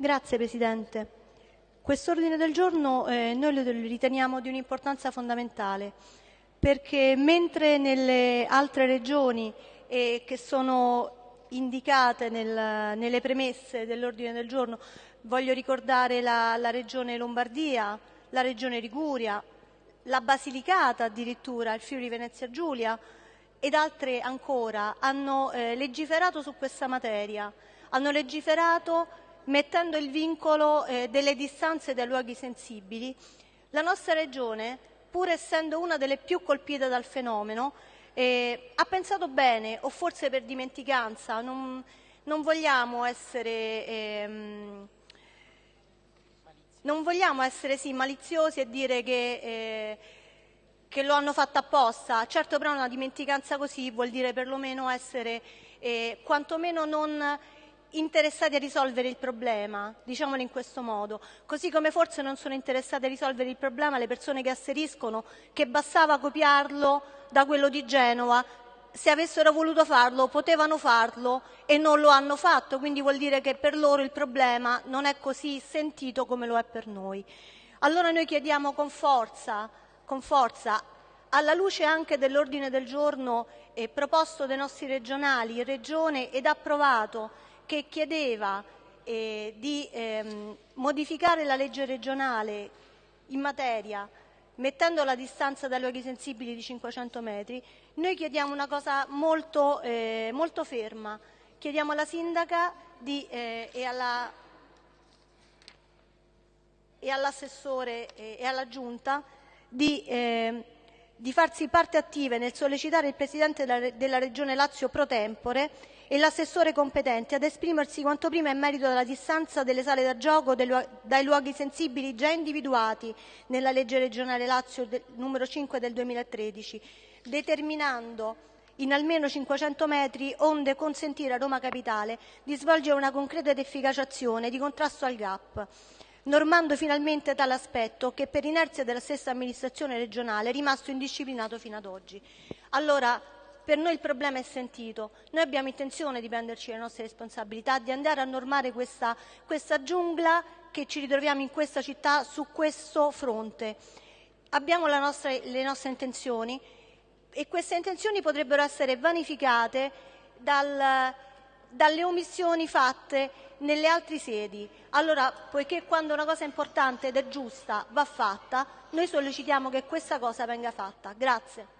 Grazie Presidente. Quest'ordine del giorno eh, noi lo riteniamo di un'importanza fondamentale perché mentre nelle altre regioni eh, che sono indicate nel, nelle premesse dell'ordine del giorno, voglio ricordare la, la regione Lombardia, la regione Liguria, la Basilicata addirittura, il Friuli Venezia Giulia ed altre ancora hanno eh, legiferato su questa materia, hanno legiferato mettendo il vincolo eh, delle distanze dai luoghi sensibili, la nostra Regione, pur essendo una delle più colpite dal fenomeno, eh, ha pensato bene, o forse per dimenticanza, non, non vogliamo essere, ehm, non vogliamo essere sì, maliziosi e dire che, eh, che, lo hanno fatto apposta. Certo però una dimenticanza così vuol dire perlomeno essere eh, quantomeno non interessati a risolvere il problema, diciamolo in questo modo, così come forse non sono interessate a risolvere il problema le persone che asseriscono che bastava copiarlo da quello di Genova, se avessero voluto farlo potevano farlo e non lo hanno fatto, quindi vuol dire che per loro il problema non è così sentito come lo è per noi. Allora noi chiediamo con forza, con forza alla luce anche dell'ordine del giorno eh, proposto dai nostri regionali in Regione ed approvato che chiedeva eh, di ehm, modificare la legge regionale in materia mettendo la distanza dai luoghi sensibili di 500 metri, noi chiediamo una cosa molto, eh, molto ferma. Chiediamo alla sindaca di, eh, e, alla, e all'assessore e, e alla giunta di eh, di farsi parte attiva nel sollecitare il Presidente della Regione Lazio pro tempore e l'assessore competente ad esprimersi quanto prima in merito alla distanza delle sale da gioco dai luoghi sensibili già individuati nella legge regionale Lazio numero 5 del 2013, determinando in almeno 500 metri onde consentire a Roma Capitale di svolgere una concreta ed efficace azione di contrasto al GAP normando finalmente tale aspetto che per inerzia della stessa amministrazione regionale è rimasto indisciplinato fino ad oggi. Allora, per noi il problema è sentito, noi abbiamo intenzione di prenderci le nostre responsabilità, di andare a normare questa, questa giungla che ci ritroviamo in questa città su questo fronte. Abbiamo nostra, le nostre intenzioni e queste intenzioni potrebbero essere vanificate dal, dalle omissioni fatte nelle altre sedi. Allora, poiché quando una cosa è importante ed è giusta va fatta, noi sollecitiamo che questa cosa venga fatta. Grazie.